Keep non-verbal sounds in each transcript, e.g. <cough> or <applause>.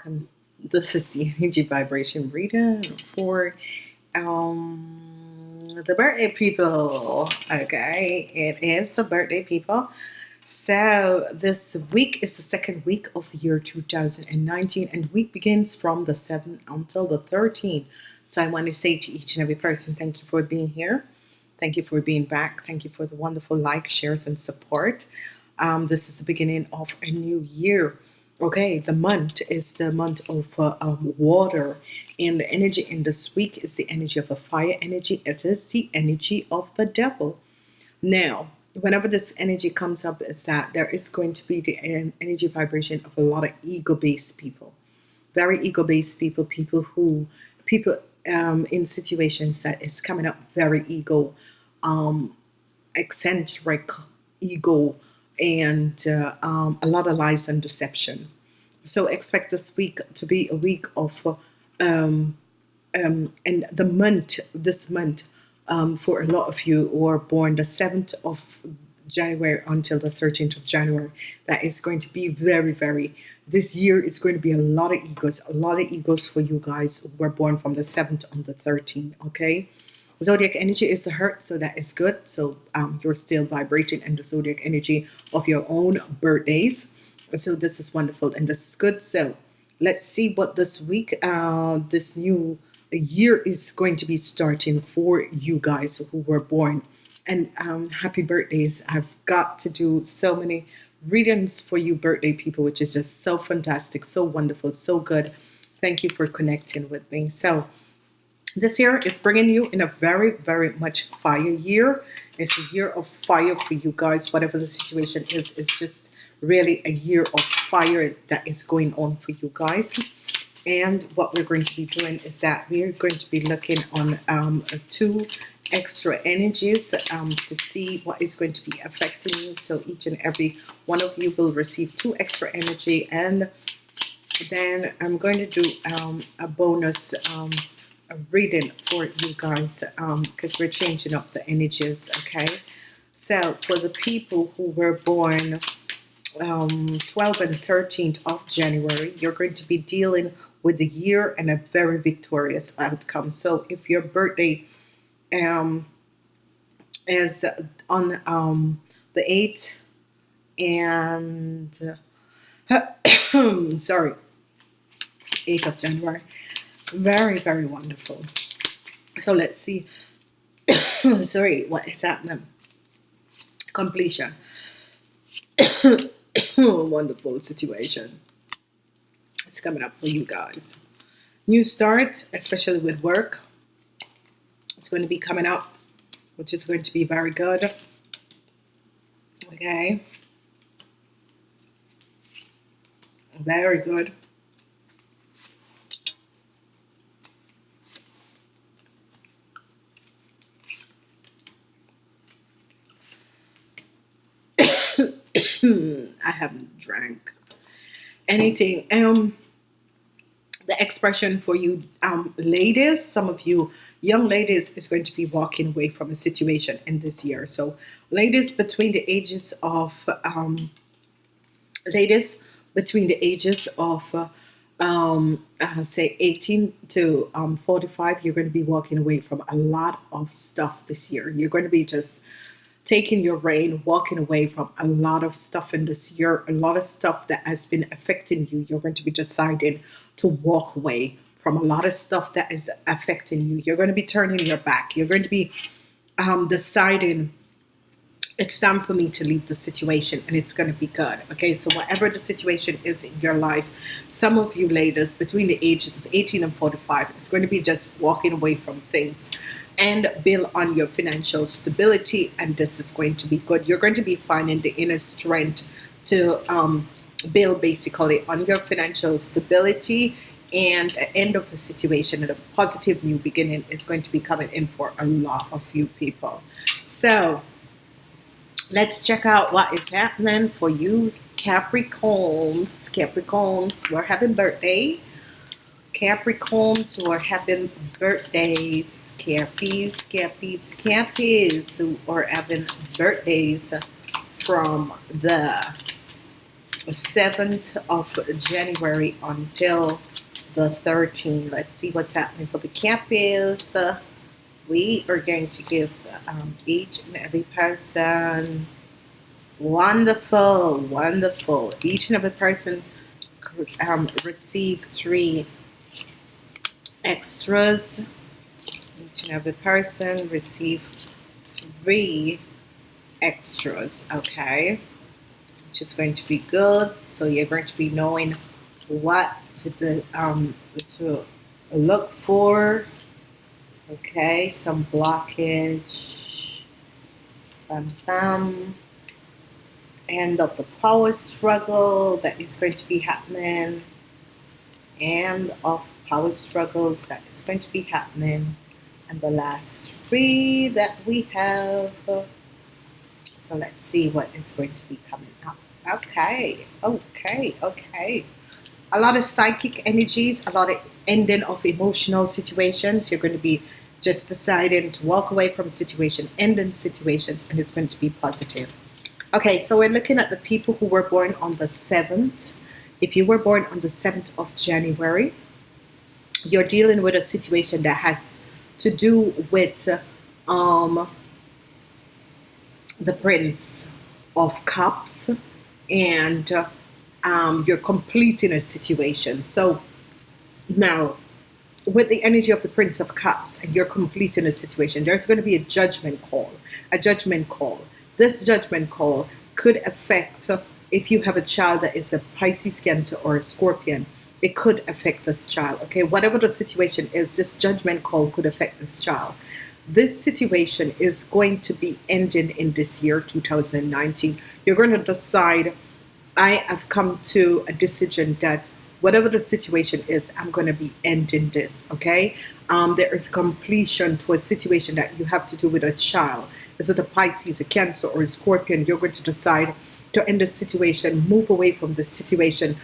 Welcome. This is the energy vibration reading for um the birthday people. Okay, it is the birthday people. So this week is the second week of the year 2019, and week begins from the 7th until the 13th. So I want to say to each and every person, thank you for being here. Thank you for being back. Thank you for the wonderful like, shares, and support. Um, this is the beginning of a new year Okay, the month is the month of uh, um, water, and the energy in this week is the energy of a fire energy. It is the energy of the devil. Now, whenever this energy comes up, is that there is going to be the energy vibration of a lot of ego-based people, very ego-based people, people who people um, in situations that is coming up very ego, um, eccentric ego and uh, um, a lot of lies and deception. So expect this week to be a week of, um, um, and the month, this month, um, for a lot of you who are born the 7th of January until the 13th of January, that is going to be very, very, this year it's going to be a lot of egos, a lot of egos for you guys who were born from the 7th on the 13th, okay? Zodiac energy is the hurt, so that is good. So um, you're still vibrating in the zodiac energy of your own birthdays. So this is wonderful and this is good. So let's see what this week, uh, this new year is going to be starting for you guys who were born. And um, happy birthdays. I've got to do so many readings for you birthday people, which is just so fantastic, so wonderful, so good. Thank you for connecting with me. So this year is bringing you in a very, very much fire year. It's a year of fire for you guys. Whatever the situation is, it's just really a year of fire that is going on for you guys. And what we're going to be doing is that we're going to be looking on um, two extra energies um, to see what is going to be affecting you. So each and every one of you will receive two extra energy and then I'm going to do um, a bonus um, reading for you guys because um, we're changing up the energies okay? So for the people who were born um, 12 and 13th of January you're going to be dealing with the year and a very victorious outcome. So if your birthday um, is on um, the 8th and uh, <coughs> sorry 8th of January very, very wonderful. So let's see. <coughs> Sorry, what is happening? Completion. <coughs> wonderful situation. It's coming up for you guys. New start, especially with work. It's going to be coming up, which is going to be very good. Okay. Very good. I haven't drank anything. Um, the expression for you um, ladies, some of you young ladies is going to be walking away from a situation in this year. So ladies between the ages of um, ladies between the ages of uh, um, uh, say 18 to um, 45, you're going to be walking away from a lot of stuff this year. You're going to be just taking your reign, walking away from a lot of stuff in this year, a lot of stuff that has been affecting you. You're going to be deciding to walk away from a lot of stuff that is affecting you. You're going to be turning your back. You're going to be um, deciding it's time for me to leave the situation and it's going to be good. Okay, so whatever the situation is in your life, some of you ladies between the ages of 18 and 45, it's going to be just walking away from things and build on your financial stability and this is going to be good. You're going to be finding the inner strength to um, build basically on your financial stability and the end of a situation and a positive new beginning is going to be coming in for a lot of you people. So let's check out what is happening for you Capricorns. Capricorns we're having birthday Capricorns who are having birthdays, Cappies, Cappies, Cappies who are having birthdays from the 7th of January until the 13th. Let's see what's happening for the Cappies. Uh, we are going to give um, each and every person wonderful, wonderful. Each and every person um, receive three extras. Each and every person receive three extras, okay? Which is going to be good. So you're going to be knowing what to the um to look for. Okay, some blockage. Bam bam. End of the power struggle that is going to be happening. End of power struggles that is going to be happening. And the last three that we have. So let's see what is going to be coming up. Okay, okay, okay. A lot of psychic energies, a lot of ending of emotional situations. You're going to be just deciding to walk away from situation, ending situations, and it's going to be positive. Okay, so we're looking at the people who were born on the 7th. If you were born on the 7th of January, you're dealing with a situation that has to do with um, the Prince of Cups and uh, um, you're completing a situation. So now, with the energy of the Prince of Cups and you're completing a situation, there's going to be a judgment call. A judgment call. This judgment call could affect if you have a child that is a Pisces, Cancer, or a Scorpion. It could affect this child. Okay, whatever the situation is, this judgment call could affect this child. This situation is going to be ending in this year 2019 you're going to decide i have come to a decision that whatever the situation is i'm going to be ending this okay? Um, there is completion to a situation that you have to do with a child. Is it a pisces a cancer or a scorpion? You're going to decide to end the situation move away from the situation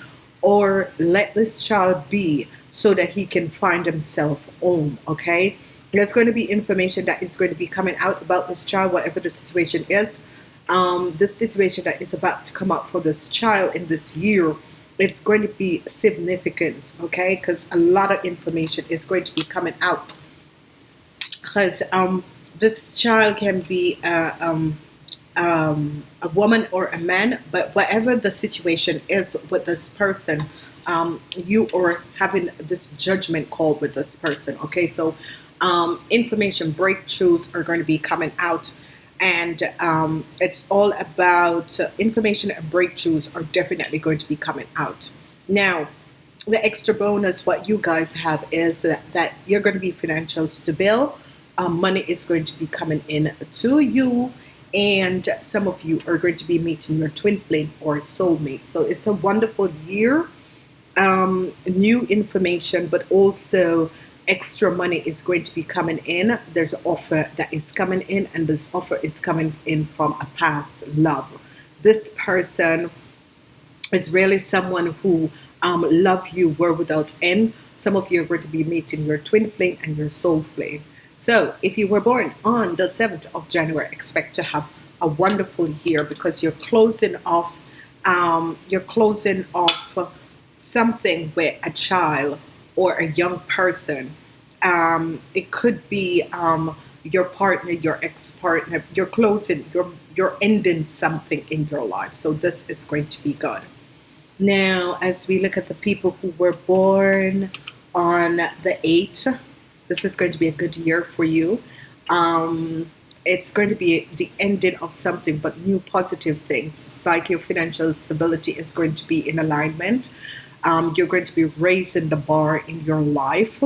or let this child be so that he can find himself home okay there's going to be information that is going to be coming out about this child, whatever the situation is. Um, this situation that is about to come up for this child in this year, it's going to be significant, okay? Because a lot of information is going to be coming out. Because um, this child can be uh, um, um, a woman or a man, but whatever the situation is with this person, um, you are having this judgment call with this person. Okay, so um, information breakthroughs are going to be coming out and um, it's all about uh, information and breakthroughs are definitely going to be coming out now the extra bonus what you guys have is that, that you're going to be financial stable um, money is going to be coming in to you and some of you are going to be meeting your twin flame or soulmate so it's a wonderful year um, new information but also extra money is going to be coming in. There's an offer that is coming in, and this offer is coming in from a past love. This person is really someone who um, love you were without end. Some of you are going to be meeting your twin flame and your soul flame. So if you were born on the 7th of January, expect to have a wonderful year because you're closing off um, you're closing off something with a child or a young person. Um, it could be um, your partner, your ex-partner, you're closing, you're you're ending something in your life. So this is going to be good. Now, as we look at the people who were born on the 8th, this is going to be a good year for you. Um, it's going to be the ending of something, but new positive things. It's like your financial stability is going to be in alignment um, you're going to be raising the bar in your life.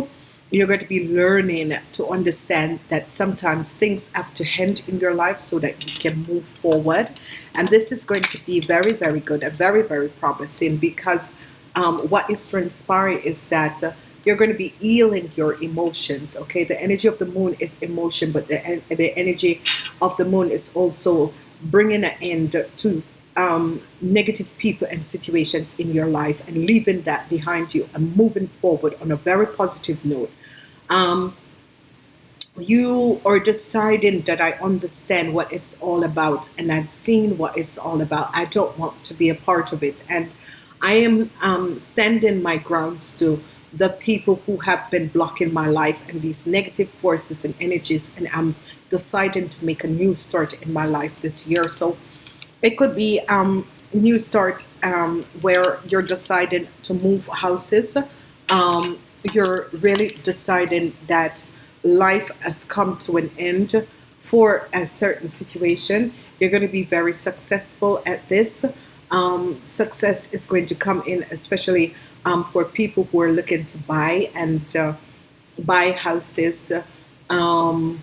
You're going to be learning to understand that sometimes things have to end in your life so that you can move forward. And this is going to be very, very good and very, very promising because um, what is transpiring is that uh, you're going to be healing your emotions. Okay, the energy of the moon is emotion, but the, the energy of the moon is also bringing an end to um, negative people and situations in your life and leaving that behind you and moving forward on a very positive note. Um, you are deciding that I understand what it's all about and I've seen what it's all about. I don't want to be a part of it. And I am um, standing my grounds to the people who have been blocking my life and these negative forces and energies. And I'm deciding to make a new start in my life this year. So it could be um, new start um, where you're deciding to move houses. Um, you're really deciding that life has come to an end for a certain situation. You're going to be very successful at this. Um, success is going to come in, especially um, for people who are looking to buy and uh, buy houses, um,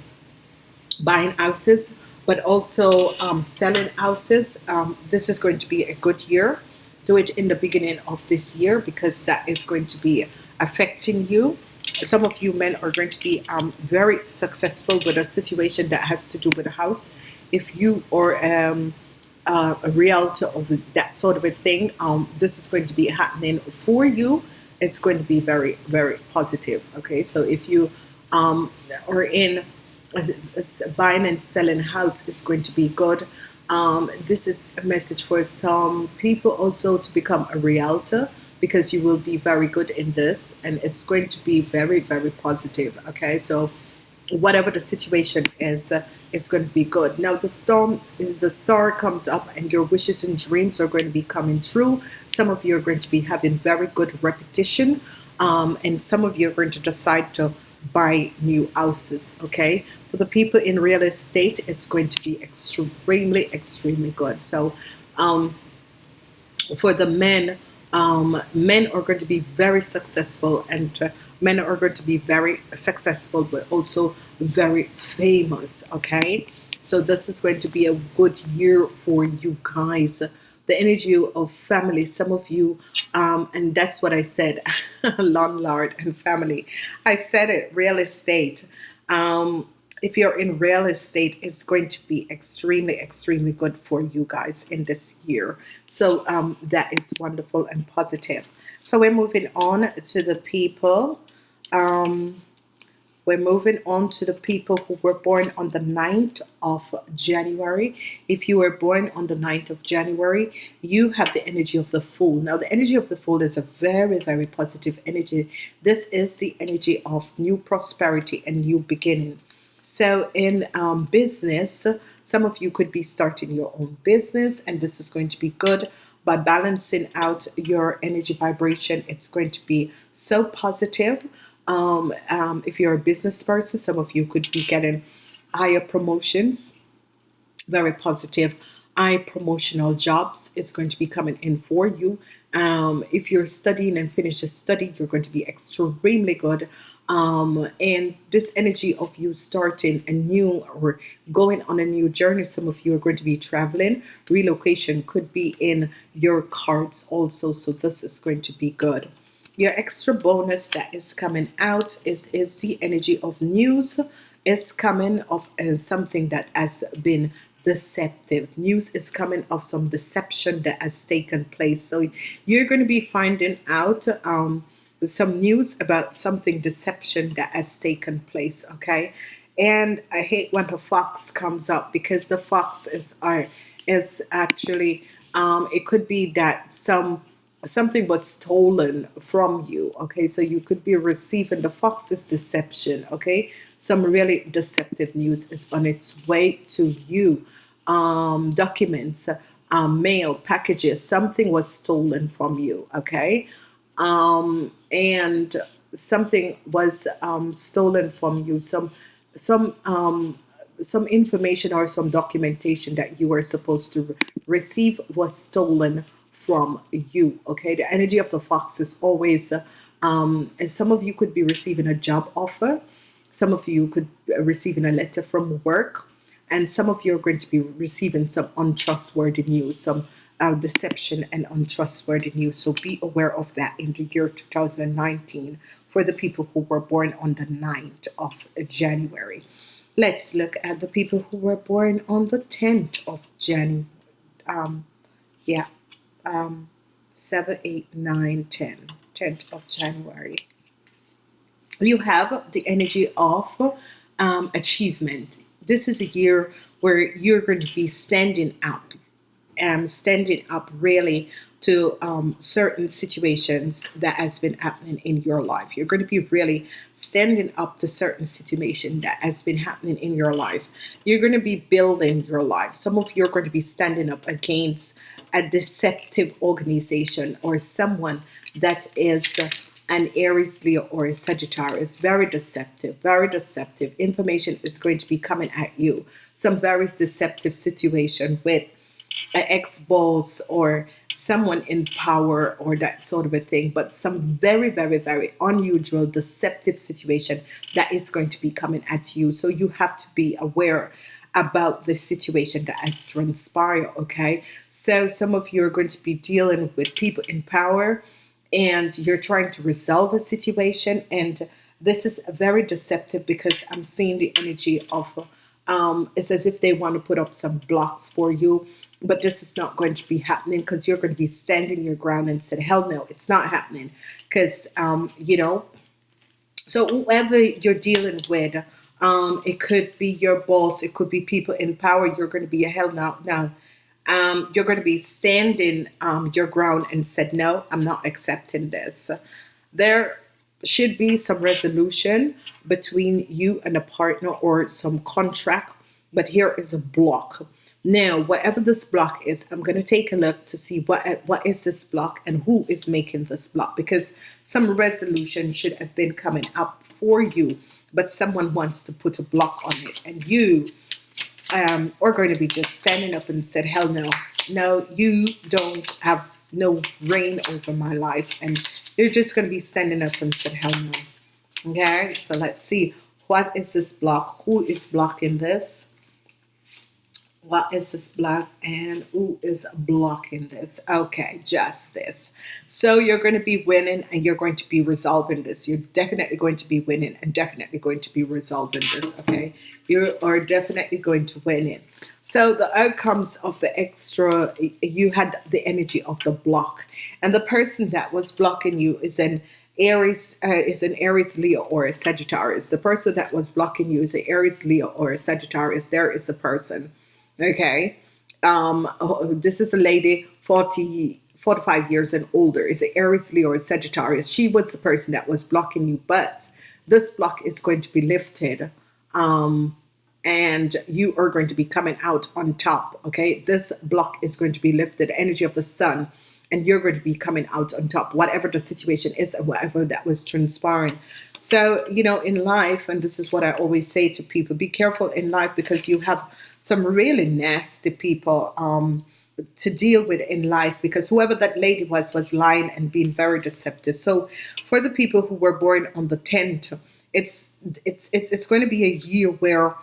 buying houses, but also um, selling houses. Um, this is going to be a good year. Do it in the beginning of this year because that is going to be affecting you. Some of you men are going to be um, very successful with a situation that has to do with a house. If you are um, uh, a realtor of that sort of a thing, um, this is going to be happening for you. It's going to be very, very positive. Okay, so if you um, are in buying and selling house, it's going to be good. Um, this is a message for some people also to become a realtor because you will be very good in this and it's going to be very very positive okay so whatever the situation is uh, it's going to be good. Now the storm the star comes up and your wishes and dreams are going to be coming true. Some of you are going to be having very good repetition um, and some of you are going to decide to buy new houses okay? For the people in real estate it's going to be extremely extremely good. So um, for the men um, men are going to be very successful and uh, men are going to be very successful but also very famous okay so this is going to be a good year for you guys the energy of family some of you um, and that's what I said <laughs> landlord and family I said it real estate um, if you're in real estate, it's going to be extremely, extremely good for you guys in this year. So um, that is wonderful and positive. So we're moving on to the people. Um, we're moving on to the people who were born on the 9th of January. If you were born on the 9th of January, you have the energy of the Fool. Now, the energy of the Fool is a very, very positive energy. This is the energy of new prosperity and new beginning. So in um, business, some of you could be starting your own business and this is going to be good by balancing out your energy vibration. It's going to be so positive. Um, um, if you're a business person, some of you could be getting higher promotions, very positive high promotional jobs. It's going to be coming in for you. Um, if you're studying and finish a study you're going to be extremely good. Um, and this energy of you starting a new or going on a new journey some of you are going to be traveling. Relocation could be in your cards also so this is going to be good your extra bonus that is coming out is is the energy of news is coming of uh, something that has been deceptive. News is coming of some deception that has taken place. So you're going to be finding out um, some news about something deception that has taken place okay? And I hate when the fox comes up because the fox is are is actually um, it could be that some something was stolen from you okay? So you could be receiving the fox's deception okay? Some really deceptive news is on its way to you. Um, documents um, mail packages something was stolen from you okay? Um, and something was um, stolen from you. Some some um, some information or some documentation that you were supposed to receive was stolen from you okay the energy of the fox is always um, and some of you could be receiving a job offer some of you could be receiving a letter from work and some of you are going to be receiving some untrustworthy news some uh, deception and untrustworthy news. So be aware of that in the year 2019 for the people who were born on the 9th of January. Let's look at the people who were born on the 10th of January. Um, yeah, um, 7, 8, 9, 10. 10th of January. You have the energy of um, achievement. This is a year where you're going to be standing up, um, standing up really to um, certain situations that has been happening in your life. You're going to be really standing up to certain situation that has been happening in your life. You're going to be building your life. Some of you are going to be standing up against a deceptive organization or someone that is an Aries, Leo, or a Sagittarius. Very deceptive, very deceptive. Information is going to be coming at you. Some very deceptive situation with an ex-boss or someone in power or that sort of a thing but some very very very unusual deceptive situation that is going to be coming at you so you have to be aware about the situation that has transpired okay so some of you are going to be dealing with people in power and you're trying to resolve a situation and this is very deceptive because I'm seeing the energy of um, it's as if they want to put up some blocks for you but this is not going to be happening because you're going to be standing your ground and said hell no it's not happening. Because um, you know so whoever you're dealing with um, it could be your boss it could be people in power you're going to be a hell no now um, you're going to be standing um, your ground and said no I'm not accepting this. There should be some resolution between you and a partner or some contract but here is a block. Now, whatever this block is, I'm going to take a look to see what what is this block and who is making this block because some resolution should have been coming up for you, but someone wants to put a block on it and you um, are going to be just standing up and said, hell no, no, you don't have no reign over my life. And you're just going to be standing up and said, hell no. Okay, so let's see. What is this block? Who is blocking this? What is this block and who is blocking this? Okay justice so you're going to be winning and you're going to be resolving this. You're definitely going to be winning and definitely going to be resolving this okay? You are definitely going to win it. So the outcomes of the extra you had the energy of the block. And the person that was blocking you is an Aries uh, is an Aries Leo or a Sagittarius. The person that was blocking you is an Aries Leo or a Sagittarius. There is the person okay. Um this is a lady 40 45 years and older. Is it Aries Leo or Sagittarius? She was the person that was blocking you but this block is going to be lifted um and you are going to be coming out on top okay? This block is going to be lifted energy of the sun and you're going to be coming out on top whatever the situation is and whatever that was transpiring. So you know in life and this is what I always say to people be careful in life because you have some really nasty people um, to deal with in life because whoever that lady was was lying and being very deceptive. So for the people who were born on the 10th it's it's it's, it's going to be a year where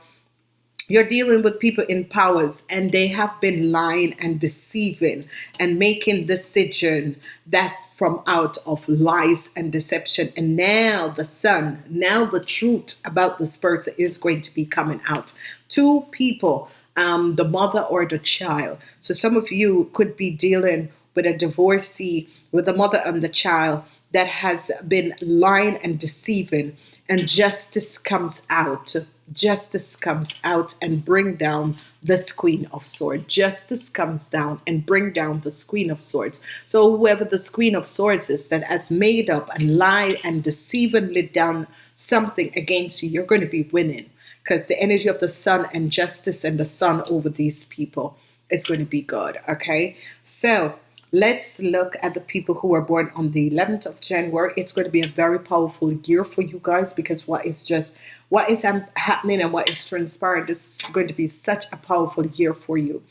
you're dealing with people in powers and they have been lying and deceiving and making decision that from out of lies and deception. And now the sun now the truth about this person is going to be coming out two people um, the mother or the child. So some of you could be dealing with a divorcee with the mother and the child that has been lying and deceiving and justice comes out. Justice comes out and bring down this queen of swords. Justice comes down and bring down this queen of swords. So whoever this queen of swords is that has made up and lied and deceivingly done something against you you're going to be winning because the energy of the sun and justice and the sun over these people is going to be good okay? So let's look at the people who are born on the 11th of January. It's going to be a very powerful year for you guys because what is just what is happening and what is transpiring this is going to be such a powerful year for you.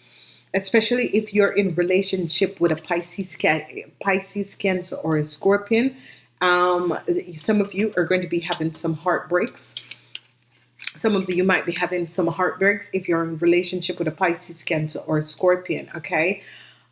Especially if you're in relationship with a Pisces Pisces Cancer or a Scorpion um, some of you are going to be having some heartbreaks some of you might be having some heartbreaks if you're in relationship with a Pisces Cancer or a Scorpion okay?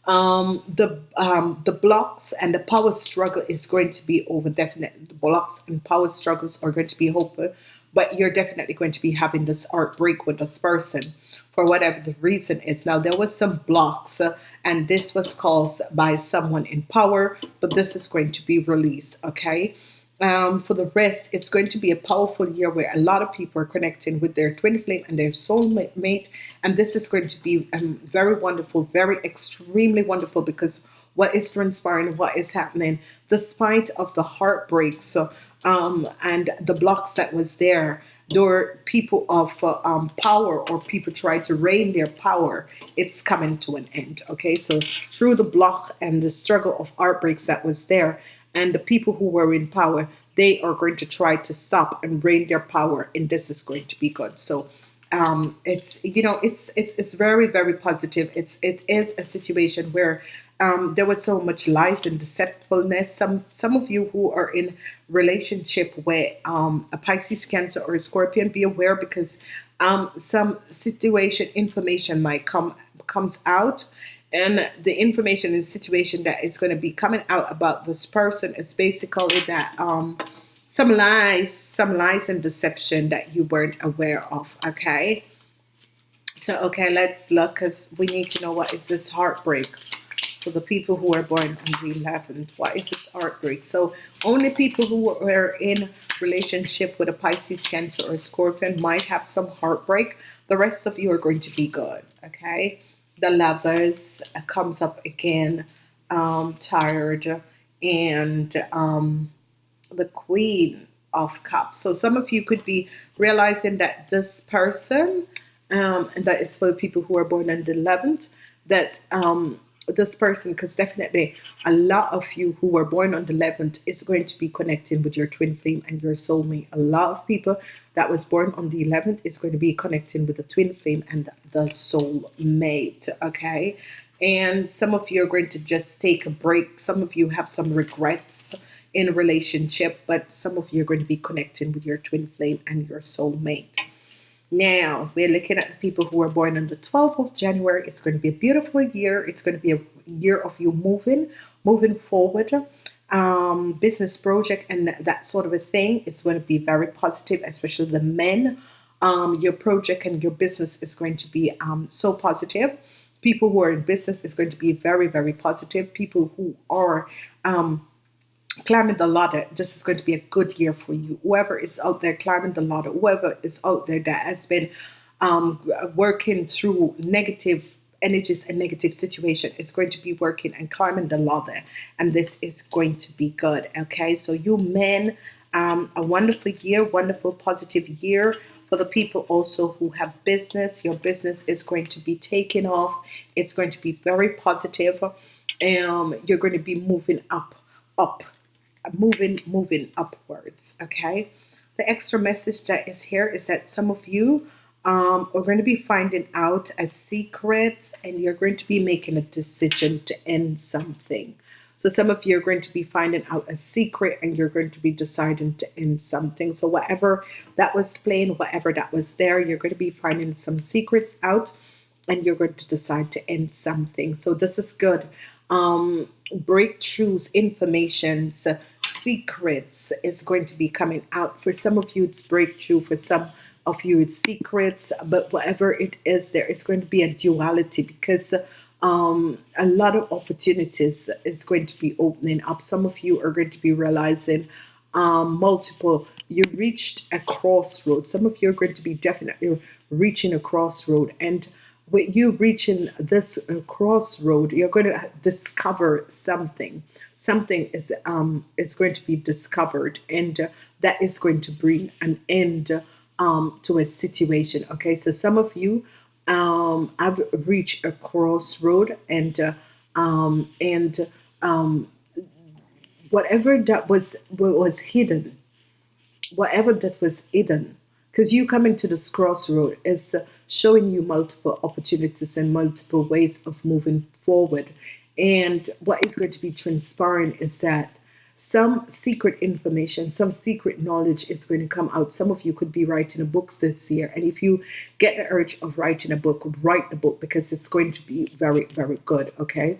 Um, the um, the blocks and the power struggle is going to be over Definitely, the blocks and power struggles are going to be over but you're definitely going to be having this heartbreak with this person for whatever the reason is. Now there was some blocks uh, and this was caused by someone in power but this is going to be released okay Um, for the rest, it's going to be a powerful year where a lot of people are connecting with their twin flame and their soulmate. And this is going to be um, very wonderful, very extremely wonderful because what is transpiring, what is happening, despite of the heartbreak so, um, and the blocks that was there, there people of uh, um, power or people try to reign their power, it's coming to an end. Okay, so through the block and the struggle of heartbreaks that was there, and the people who were in power, they are going to try to stop and reign their power, and this is going to be good. So um, it's you know it's it's it's very very positive. It's it is a situation where um, there was so much lies and deceitfulness. Some some of you who are in relationship with um, a Pisces, Cancer, or a Scorpion, be aware because um, some situation information might come comes out, and the information and situation that is going to be coming out about this person is basically that um, some lies, some lies and deception that you weren't aware of. Okay. So okay, let's look because we need to know what is this heartbreak for the people who are born on the 11th. Why is this heartbreak? So only people who are in relationship with a Pisces, Cancer, or Scorpion might have some heartbreak. The rest of you are going to be good. Okay. The lovers comes up again, um, tired, and um, the Queen of Cups. So some of you could be realizing that this person, um, and that is for people who are born on the 11th, that um, this person because definitely a lot of you who were born on the 11th is going to be connecting with your twin flame and your soulmate. A lot of people that was born on the 11th is going to be connecting with the twin flame and the soulmate okay? And some of you are going to just take a break. Some of you have some regrets in a relationship but some of you are going to be connecting with your twin flame and your soulmate now, we're looking at the people who are born on the 12th of January. It's going to be a beautiful year. It's going to be a year of you moving, moving forward. Um, business project and that sort of a thing is going to be very positive, especially the men. Um, your project and your business is going to be um, so positive. People who are in business is going to be very, very positive. People who are um, climbing the ladder, this is going to be a good year for you. Whoever is out there climbing the ladder, whoever is out there that has been um, working through negative energies and negative situation, it's going to be working and climbing the ladder, and this is going to be good. Okay, so you men, um, a wonderful year, wonderful positive year. For the people also who have business, your business is going to be taking off. It's going to be very positive. Um, you're going to be moving up, up moving moving upwards okay? The extra message that is here is that some of you um, are going to be finding out a secret and you're going to be making a decision to end something. So some of you are going to be finding out a secret and you're going to be deciding to end something. So whatever that was plain whatever that was there you're going to be finding some secrets out and you're going to decide to end something. So this is good um breakthroughs informations secrets is going to be coming out. For some of you, it's breakthrough. For some of you, it's secrets. But whatever it is, there is going to be a duality because um, a lot of opportunities is going to be opening up. Some of you are going to be realizing um, multiple. You reached a crossroad. Some of you are going to be definitely reaching a crossroad and with you reaching this uh, crossroad you're going to discover something. Something is um, is going to be discovered and uh, that is going to bring an end um, to a situation okay? So some of you um, I've reached a crossroad and uh, um, and um, whatever that was was hidden whatever that was hidden because you coming to this crossroad is uh, showing you multiple opportunities and multiple ways of moving forward and what is going to be transparent is that some secret information, some secret knowledge is going to come out. Some of you could be writing a book this year. And if you get the urge of writing a book, write the book because it's going to be very, very good. Okay.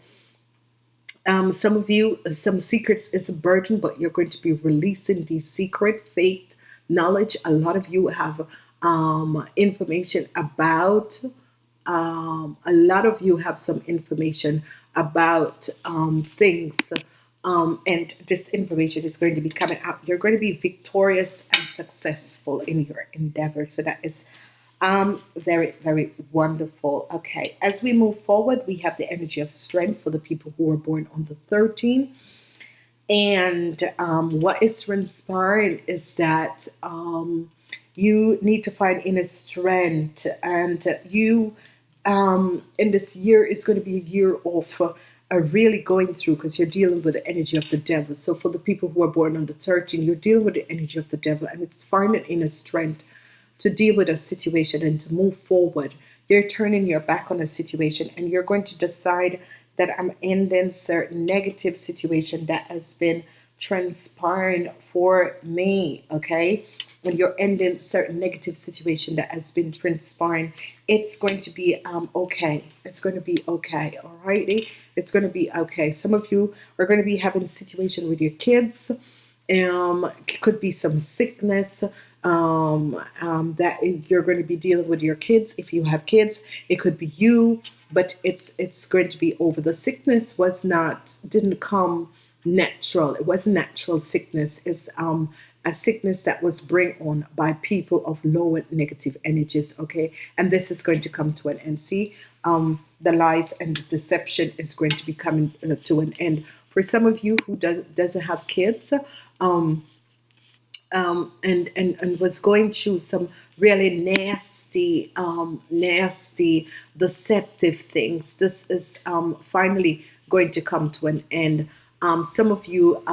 Um, some of you, some secrets is a burden, but you're going to be releasing the secret faith knowledge. A lot of you have um, information about, um, a lot of you have some information about um, things um, and this information is going to be coming out. You're going to be victorious and successful in your endeavor. So that is um, very, very wonderful. Okay, as we move forward, we have the energy of strength for the people who are born on the 13th. And um, what is transpiring is that um, you need to find inner strength, and you um, in this year is going to be a year of uh, are really going through because you're dealing with the energy of the devil. So for the people who are born on the 13, you're dealing with the energy of the devil, and it's finding inner strength to deal with a situation and to move forward. You're turning your back on a situation, and you're going to decide that I'm ending certain negative situation that has been transpiring for me. Okay, when you're ending certain negative situation that has been transpiring, it's going to be um, okay. It's going to be okay. alrighty. It's going to be okay. Some of you are going to be having situation with your kids. Um, could be some sickness um, um, that you're going to be dealing with your kids. If you have kids, it could be you, but it's it's going to be over. The sickness was not didn't come natural. It was natural sickness. is um a sickness that was bring on by people of lower negative energies okay? And this is going to come to an end. See um the lies and the deception is going to be coming uh, to an end. For some of you who does, doesn't have kids um um, and, and and was going through some really nasty um, nasty deceptive things this is um, finally going to come to an end. Um, some of you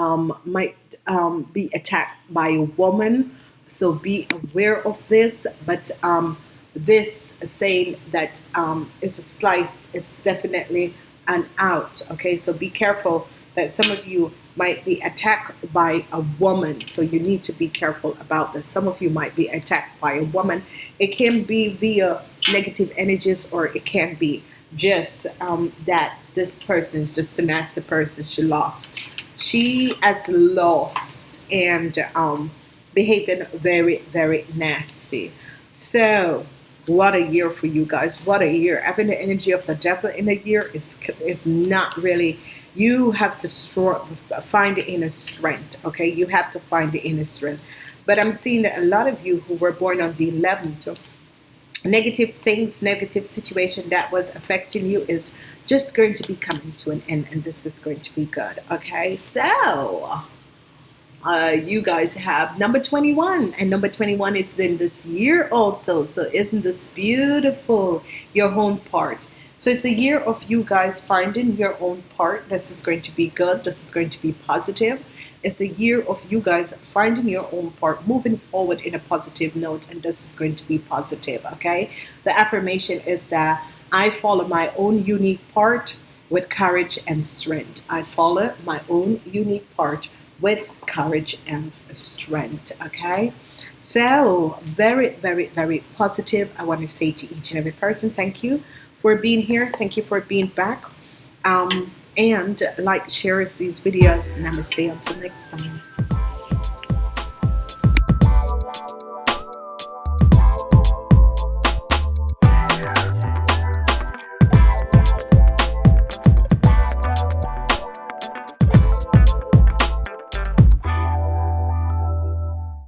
might um, be attacked by a woman. So be aware of this. But um, this saying that um, is a slice is definitely an out okay? So be careful that some of you might be attacked by a woman. So you need to be careful about this. Some of you might be attacked by a woman. It can be via negative energies or it can be just um, that this person is just a nasty person. She lost she has lost and um, behaving very very nasty. So what a year for you guys. What a year. Having the energy of the devil in a year is is not really you have to find the inner strength okay? You have to find the inner strength. But I'm seeing that a lot of you who were born on the 11th negative things negative situation that was affecting you is just going to be coming to an end and this is going to be good okay? So uh, you guys have number 21 and number 21 is in this year also so isn't this beautiful your home part? So it's a year of you guys finding your own part. This is going to be good. This is going to be positive. It's a year of you guys finding your own part moving forward in a positive note and this is going to be positive okay? The affirmation is that I follow my own unique part with courage and strength. I follow my own unique part with courage and strength okay? So very very very positive I want to say to each and every person thank you for being here thank you for being back. Um, and like shares these videos. Namaste until next time